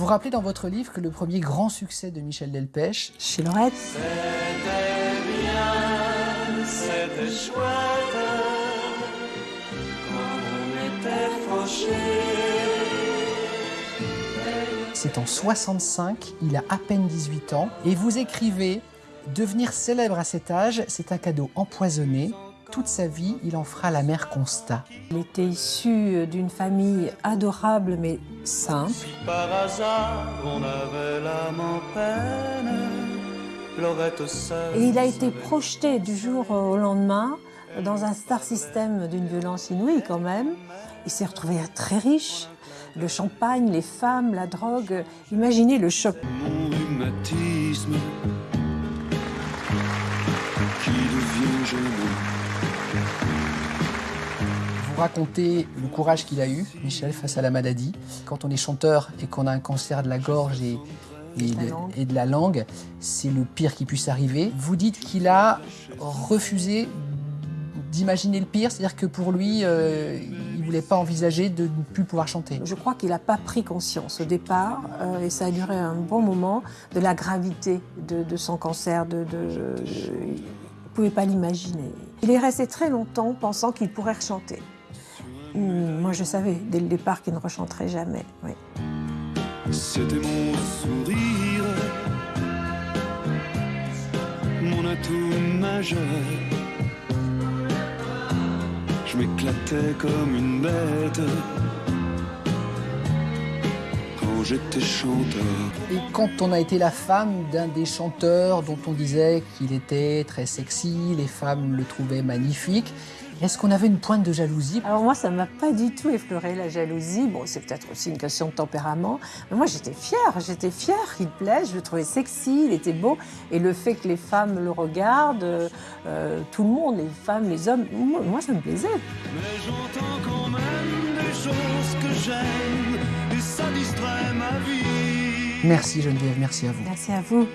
Vous rappelez dans votre livre que le premier grand succès de Michel Delpech, Chez Lorette, c'est en 65, il a à peine 18 ans, et vous écrivez « Devenir célèbre à cet âge, c'est un cadeau empoisonné. Toute sa vie, il en fera la constat. il était issu d'une famille adorable mais simple. Si par hasard on avait l'âme en peine, Lorette seule. Et il a été projeté du jour au lendemain dans un star system d'une violence inouïe quand même. Il s'est retrouvé très riche. Le champagne, les femmes, la drogue. Imaginez le choc. Mon rhumatisme qui devient gênant. Vous racontez le courage qu'il a eu, Michel, face à la maladie. Quand on est chanteur et qu'on a un cancer de la gorge et, De la langue. c'est le pire qui puisse arriver. Vous dites qu'il a refusé d'imaginer le pire, c'est-à-dire que pour lui, euh, il ne voulait pas envisager de ne plus pouvoir chanter. Je crois qu'il n'a pas pris conscience au départ, euh, et ça a duré un bon moment, de la gravité de, son cancer. Pas l'imaginer. Il est resté très longtemps pensant qu'il pourrait rechanter. Hum, Moi, je savais dès le départ qu'il ne rechanterait jamais. C'était mon sourire, mon atout majeur. Je m'éclatais comme une bête quand j'étais chanteur. Et quand on a été la femme d'un des chanteurs dont on disait qu'il était très sexy, les femmes le trouvaient magnifique, est-ce qu'on avait une pointe de jalousie? Alors moi, ça ne m'a pas du tout effleuré la jalousie. Bon, c'est peut-être aussi une question de tempérament. Mais moi, j'étais fière. J'étais fière qu'il plaise. Je le trouvais sexy, il était beau. Et le fait que les femmes le regardent, euh, euh, tout le monde, les femmes, les hommes, moi, moi, ça me plaisait. Mais j'entends quand même des choses que j'aime Merci Geneviève, merci à vous. Merci à vous.